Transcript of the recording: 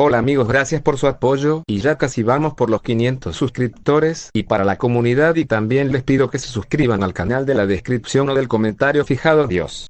Hola amigos gracias por su apoyo y ya casi vamos por los 500 suscriptores y para la comunidad y también les pido que se suscriban al canal de la descripción o del comentario fijado Dios.